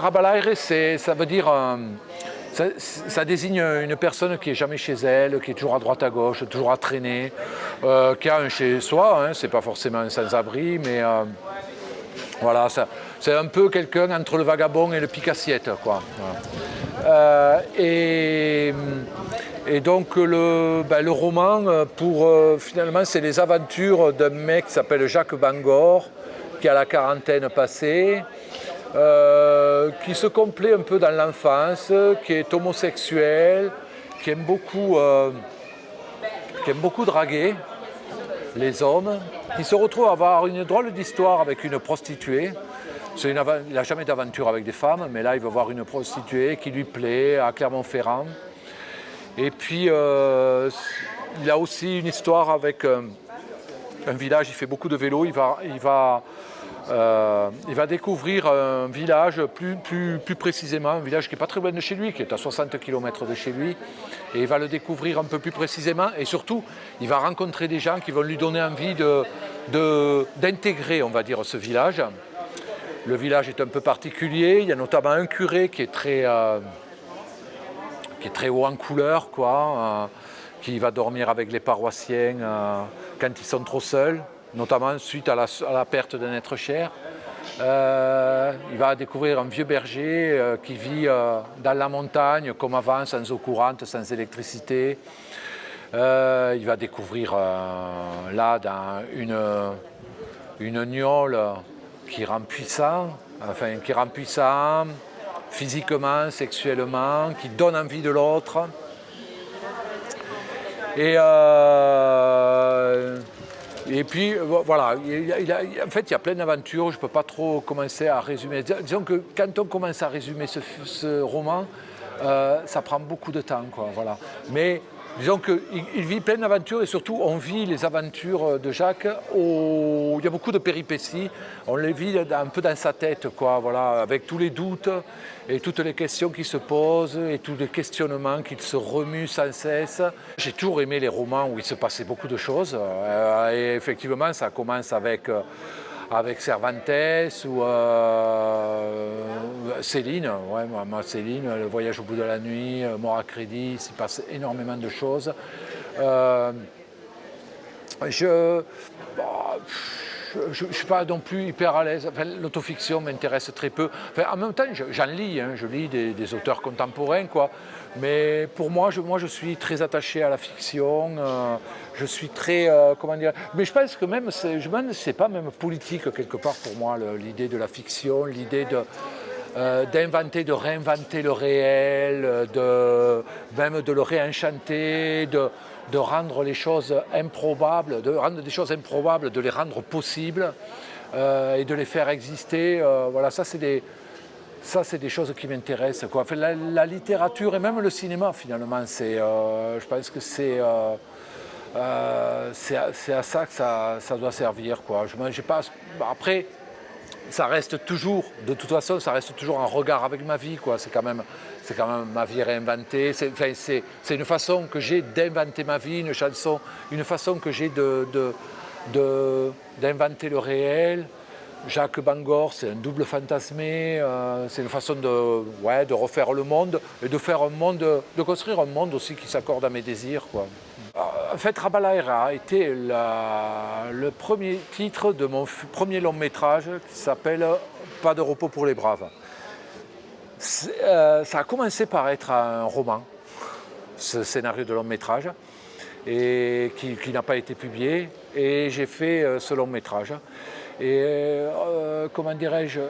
Rabalaire, ça veut dire... Euh, ça, désigne une personne qui est jamais chez elle, qui est toujours à droite à gauche, toujours à traîner, euh, qui a un chez soi, hein, c'est pas forcément un sans-abri, mais euh, voilà, c'est un peu quelqu'un entre le vagabond et le picassiette. Quoi. Et, donc le, ben, le roman, pour, finalement, c'est les aventures d'un mec qui s'appelle Jacques Bangor, qui a la quarantaine passée, euh, qui se complaît un peu dans l'enfance, qui est homosexuel, qui aime beaucoup, euh, qui aime beaucoup draguer les hommes, qui se retrouve à avoir une drôle d'histoire avec une prostituée. il n'a jamais d'aventure avec des femmes, mais là il va voir une prostituée qui lui plaît à Clermont-Ferrand. Et puis euh, il a aussi une histoire avec village, il fait beaucoup de vélo, il va, euh, découvrir un village plus, précisément, un village qui n'est pas très loin de chez lui, qui est à 60 km de chez lui, et il va le découvrir un peu plus précisément, et surtout, il va rencontrer des gens qui vont lui donner envie d'intégrer, de, on va dire, ce village. Le village est un peu particulier, il y a notamment un curé qui est très, euh, qui est très haut en couleur, euh, qui va dormir avec les paroissiens quand ils sont trop seuls notamment suite à la, perte d'un être cher. Euh, il va découvrir un vieux berger euh, qui vit euh, dans la montagne, comme avant, sans eau courante, sans électricité. il va découvrir là dans une, une qui rend puissant, enfin qui rend puissant physiquement, sexuellement, qui donne envie de l'autre. Et et puis euh, voilà, en fait il y a plein d'aventures, je ne peux pas trop commencer à résumer. Disons que quand on commence à résumer ce, roman, euh, ça prend beaucoup de temps. Quoi, voilà. Mais Disons qu'il vit plein d'aventures et surtout on vit les aventures de Jacques il y a beaucoup de péripéties, on les vit un peu dans sa tête, quoi, voilà, avec tous les doutes et toutes les questions qui se posent et tous les questionnements qui se remuent sans cesse. J'ai toujours aimé les romans où il se passait beaucoup de choses euh, et effectivement ça commence avec euh, avec Cervantes ou euh, Céline, ouais, moi, Céline, Le voyage au bout de la nuit, euh, Mort à crédit, il passe énormément de choses. Euh, je je ne suis pas non plus hyper à l'aise. L'autofiction m'intéresse très peu. en même temps, j'en lis, hein. je lis des, auteurs contemporains, quoi. Mais pour moi je, moi, je suis très attaché à la fiction. Euh, je suis très, euh, comment dire... Mais je pense que même, c'est pas même politique quelque part pour moi, l'idée de la fiction, l'idée de... Euh, d'inventer, de réinventer le réel, de, même de le réenchanter, de, rendre les choses improbables, de rendre des choses improbables, de les rendre possibles euh, et de les faire exister. Euh, voilà, ça c'est des, des choses qui m'intéressent. La, littérature et même le cinéma, finalement, euh, je pense que c'est, c'est, à, ça que ça, ça doit servir. Quoi. Je, pas, après, ça reste toujours, de toute façon, ça reste toujours un regard avec ma vie. C'est quand, même, quand même ma vie réinventée. C'est une façon que j'ai d'inventer ma vie, une chanson, une façon que j'ai d'inventer de, de, le réel. Jacques Bangor, c'est un double fantasmé, euh, c'est une façon de refaire le monde et de faire un monde, de construire un monde aussi qui s'accorde à mes désirs. Quoi. En fait, Rabalaira a été le premier titre de mon premier long métrage qui s'appelle Pas de repos pour les braves. Euh, ça a commencé par être un roman, ce scénario de long métrage, et qui, n'a pas été publié, et j'ai fait euh, ce long métrage. Et euh, comment dirais-je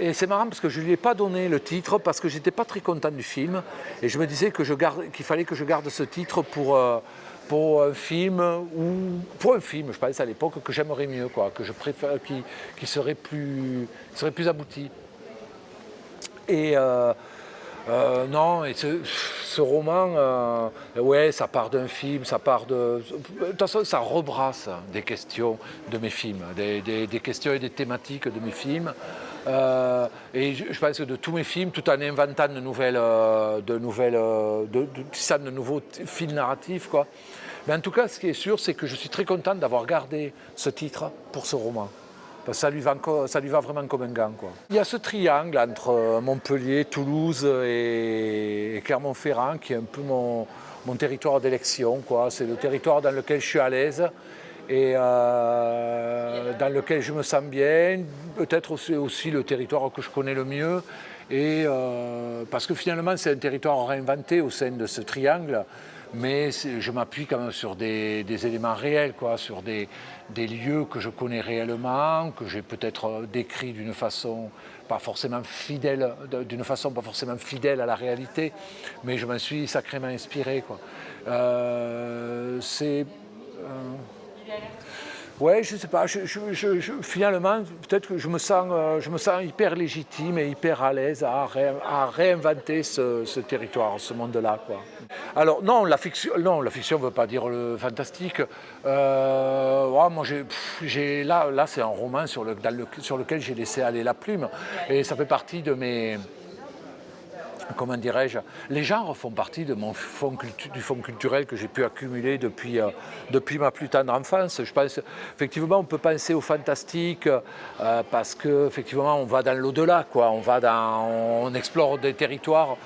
Et c'est marrant parce que je ne lui ai pas donné le titre parce que j'étais pas très content du film, et je me disais qu'il fallait que je garde ce titre pour pour un film ou pour un film, je pense à l'époque que j'aimerais mieux, quoi, que je préfère, qui, qui serait plus, serait plus abouti. Et euh, euh, non, et ce, roman, euh, ouais, ça part d'un film, ça part de... De toute façon, ça rebrasse des questions de mes films, des, des questions et des thématiques de mes films. Euh, et je, pense que de tous mes films, tout en inventant de nouvelles, euh, de nouvelles, euh, de, de, de nouveaux fils narratifs, quoi. Mais en tout cas, ce qui est sûr, c'est que je suis très content d'avoir gardé ce titre pour ce roman. ça lui, va, ça lui va vraiment comme un gant. Quoi. Il y a ce triangle entre Montpellier, Toulouse et Clermont-Ferrand qui est un peu mon, mon territoire d'élection. C'est le territoire dans lequel je suis à l'aise et euh, dans lequel je me sens bien, peut-être aussi, le territoire que je connais le mieux, et, euh, parce que finalement c'est un territoire réinventé au sein de ce triangle, mais je m'appuie quand même sur des, éléments réels, quoi, sur des, lieux que je connais réellement, que j'ai peut-être décrits d'une façon pas forcément fidèle, d'une façon pas forcément fidèle à la réalité, mais je m'en suis sacrément inspiré. Euh, c'est Ouais, je sais pas, finalement, peut-être que je me, sens, euh, je me sens hyper légitime et hyper à l'aise à, réinventer ce, territoire, ce monde-là. Alors non, la fiction fiction ne veut pas dire le fantastique. Euh, moi, là, là c'est un roman sur, le, sur lequel j'ai laissé aller la plume et ça fait partie de mes comment dirais-je, les genres font partie de mon fond, du fonds culturel que j'ai pu accumuler depuis, euh, depuis ma plus tendre enfance. Je pense, effectivement, on peut penser au fantastique euh, parce qu'effectivement, on va dans l'au-delà, quoi. On, va on explore des territoires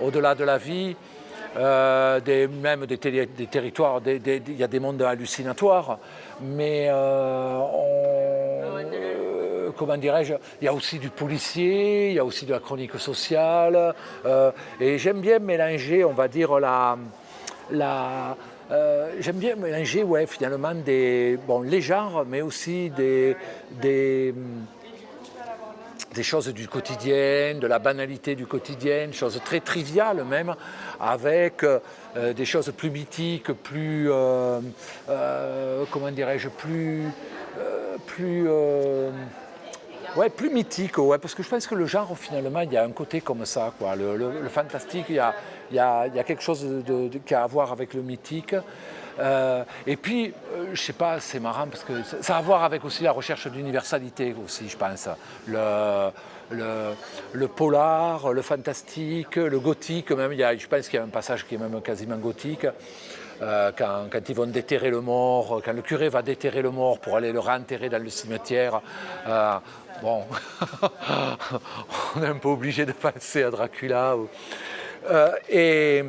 au-delà de la vie. Euh, même des, des territoires, il y a des mondes hallucinatoires, mais on, comment dirais-je, il y a aussi du policier, il y a aussi de la chronique sociale, euh, et j'aime bien mélanger, on va dire, la... la euh, J'aime bien mélanger ouais, finalement des, bon, les genres, mais aussi des, des, des choses du quotidien, de la banalité du quotidien, choses très triviales même, avec euh, des choses plus mythiques, plus, comment dirais-je, plus, plus Ouais, plus mythique, ouais, parce que je pense que le genre, finalement, il y a un côté comme ça. Quoi. Le, fantastique, il y, a, il, y a, il y a, quelque chose qui a à voir avec le mythique. Euh, et puis, euh, je sais pas, c'est marrant parce que ça a à voir avec aussi la recherche d'universalité aussi, je pense. Le, le, le, polar, le fantastique, le gothique même, il y a, je pense qu'il y a un passage qui est même quasiment gothique. Euh, quand, quand, ils vont déterrer le mort, quand le curé va déterrer le mort pour aller le réenterrer dans le cimetière, Bon, on est un peu obligé de penser à Dracula. Euh, et,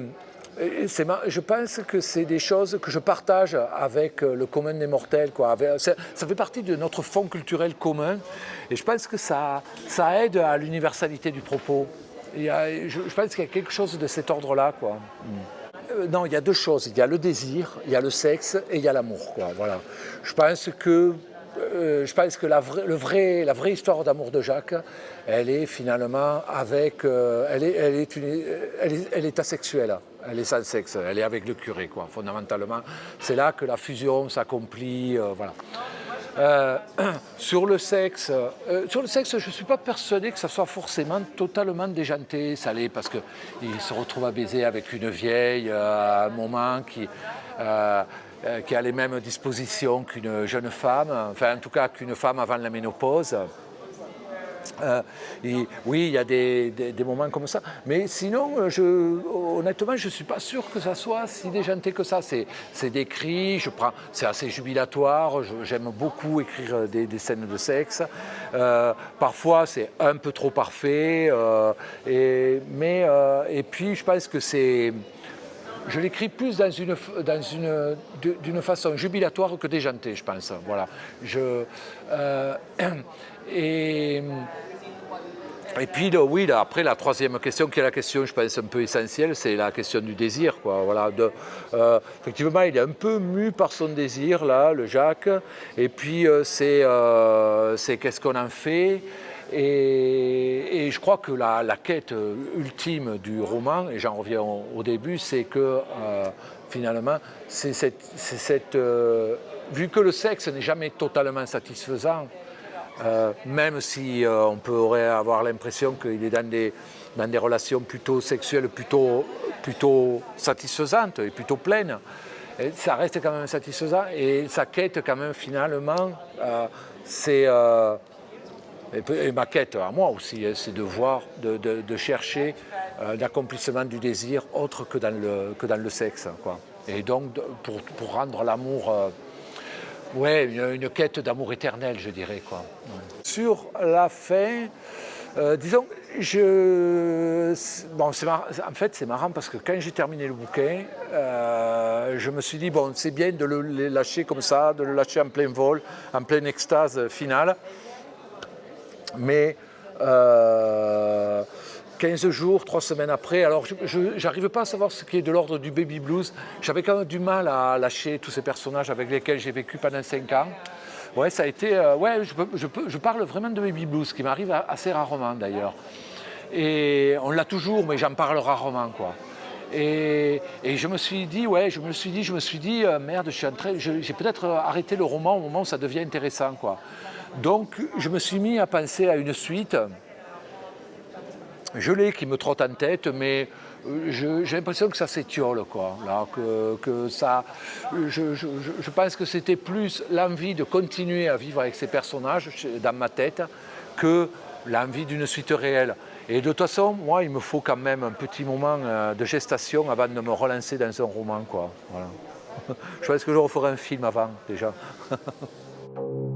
je pense que c'est des choses que je partage avec le commun des mortels. Ça, fait partie de notre fond culturel commun et je pense que ça, aide à l'universalité du propos. je, pense qu'il y a quelque chose de cet ordre-là. Euh, non, il y a deux choses. Il y a le désir, il y a le sexe et il y a l'amour. Voilà. Je pense que euh, je pense que la, le vrai, la vraie histoire d'amour de Jacques, elle est finalement avec, euh, elle, est, elle, est une, elle, est, elle, est, asexuelle, elle est sans sexe, elle est avec le curé, quoi, fondamentalement. C'est là que la fusion s'accomplit, euh, voilà. sur le sexe, sur le sexe, je ne suis pas persuadé que ça soit forcément totalement déjanté, salé, parce qu'il se retrouve à baiser avec une vieille à un moment qui qui a les mêmes dispositions qu'une jeune femme, enfin en tout cas qu'une femme avant la ménopause. Euh, oui, il y a des, moments comme ça, mais sinon, euh, honnêtement, je ne suis pas sûr que ça soit si déjanté que ça. C'est décrit, c'est assez jubilatoire, j'aime beaucoup écrire des, scènes de sexe. parfois, c'est un peu trop parfait, mais, et puis je pense que c'est je l'écris plus dans une, dans une, d'une façon jubilatoire que déjantée, je pense. Voilà. Je, euh, et, et puis, oui, après, la troisième question, qui est la question, je pense, un peu essentielle, c'est la question du désir. Voilà, euh, effectivement, il est un peu mu par son désir, là, le Jacques. Et puis, euh, c'est qu'est-ce qu'on en fait? Et, je crois que la, quête ultime du roman, et j'en reviens au, début, c'est que euh, finalement, c'est cette, euh, vu que le sexe n'est jamais totalement satisfaisant, euh, même si on pourrait avoir l'impression qu'il est dans des, relations plutôt sexuelles, plutôt, plutôt satisfaisantes et plutôt pleines, ça reste quand même satisfaisant et sa quête quand même finalement, c'est et, ma quête à moi aussi, hein, c'est de voir, de, chercher euh, l'accomplissement du désir autre que dans le, que dans le sexe. Et donc, pour, rendre l'amour, euh, Ouais, une, quête d'amour éternel, je dirais. Quoi. Sur la fin, euh, disons, je, bon, en fait c'est marrant parce que quand j'ai terminé le bouquin, euh, je me suis dit, bon, c'est bien de le lâcher comme ça, de le lâcher en plein vol, en pleine extase finale. Mais 15 euh, jours, 3 semaines après, alors je n'arrive pas à savoir ce qui est de l'ordre du baby blues. J'avais quand même du mal à lâcher tous ces personnages avec lesquels j'ai vécu pendant 5 ans. Ouais, ça a été. Euh, ouais, je, parle vraiment de baby blues, qui m'arrive assez rarement d'ailleurs. Et on l'a toujours, mais j'en parle rarement, quoi. Et, je me suis dit, ouais, je me suis dit, je me suis dit, euh, merde, j'ai peut-être arrêté le roman au moment où ça devient intéressant, quoi. Donc, je me suis mis à penser à une suite. Je l'ai qui me trotte en tête, mais euh, j'ai l'impression que ça s'étiole, quoi. Là, que, ça, je, je pense que c'était plus l'envie de continuer à vivre avec ces personnages dans ma tête que l'envie d'une suite réelle. Et de toute façon, moi, il me faut quand même un petit moment euh, de gestation avant de me relancer dans un roman. Quoi. Voilà. Je pense que je referai un film avant, déjà.